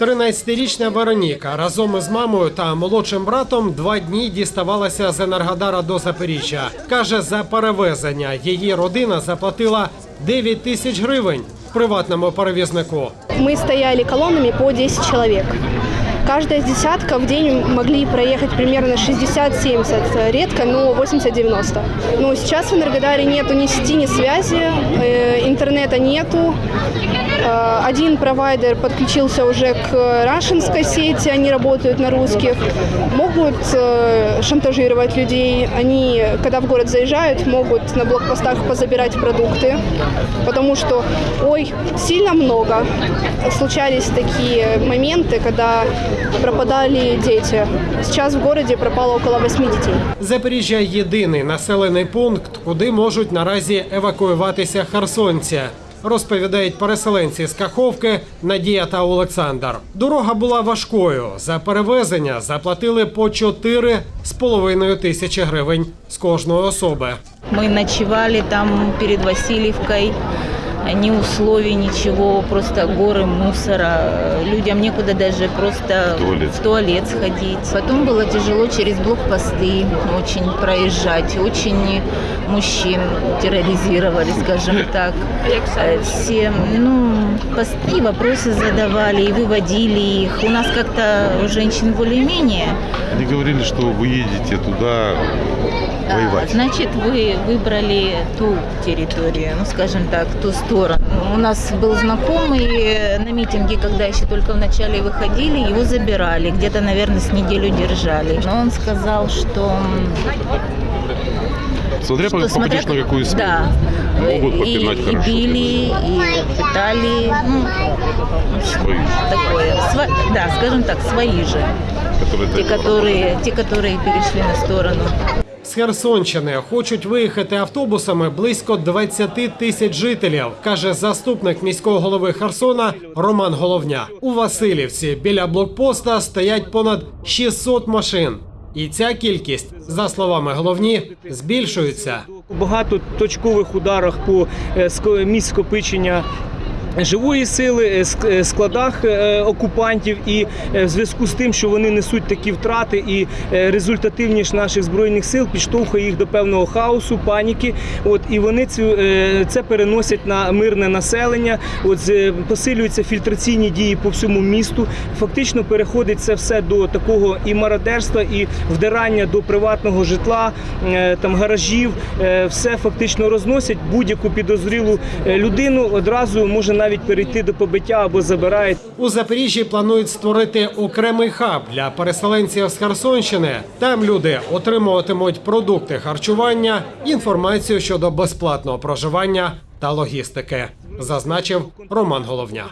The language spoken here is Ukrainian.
13-річна Вероніка разом із мамою та молодшим братом два дні діставалася з Енергодара до Запоріжжя. Каже, за перевезення її родина заплатила 9 тисяч гривень приватному перевізнику. Ми стояли колонами по 10 человек. Каждая десятка в день могли проехать примерно 60-70, редко, но 80-90. Но сейчас в Энергодаре нету ни сети, ни связи, э, интернета нету. Э, Один провайдер подключился уже к рашинской сети, они работают на русских. Могут э, шантажировать людей. Они, когда в город заезжают, могут на блокпостах позабирать продукты, потому что, ой, сильно много. Случались такие моменты, когда пропадали дети. Сейчас в городе пропало около 8 детей. Запоріжжя єдиний населений пункт, куди можуть наразі евакуюватися херсонці. Розповідають переселенці з Каховки Надія та Олександр. Дорога була важкою. За перевезення заплатили по 4,5 тисячі гривень з кожної особи. Мы ночевали там перед Васильевкой. Ни условий, ничего, просто горы мусора. Людям некуда даже просто туалет. в туалет сходить. Потом было тяжело через блокпосты очень проезжать. Очень мужчин терроризировали, скажем так. Э, Все, ну, посты, вопросы задавали и выводили их. У нас как-то у женщин более-менее. Они говорили, что вы едете туда воевать. Значит, вы выбрали ту территорию, ну, скажем так, ту сторону. У нас был знакомый на митинге, когда еще только вначале выходили, его забирали, где-то, наверное, с неделю держали. Но он сказал, что... Смотря что попадешь на какую СМИ. Да. Могут и, попинать и хорошо. били, и пытали, ну, Свои, такое. Сва- да, скажем так, свои же. которые Те, которые, те, которые перешли на сторону. З Херсонщини хочуть виїхати автобусами близько 20 тисяч жителів, каже заступник міського голови Херсона Роман Головня. У Васильівці біля блокпоста стоять понад 600 машин. І ця кількість, за словами головні, збільшується. У багатоточкових ударах по е, місць скопичення живої сили, е, е, складах е, окупантів, і в зв'язку з тим, що вони несуть такі втрати, і результативність наших збройних сил підштовхує їх до певного хаосу, паніки. От і вони цю це переносять на мирне населення. От посилюються фільтраційні дії по всьому місту. Фактично переходить це все до такого і мародерства, і вдирання до приватного житла, там гаражів. Все фактично розносять будь-яку підозрілу людину. Одразу може навіть перейти до побиття або забирають. У Запоріжжі планують створити окремий хаб для переселенців з Херсонщини. Там люди отримуватимуть продукти харчування, інформацію щодо безплатного проживання та логістики, зазначив Роман Головня.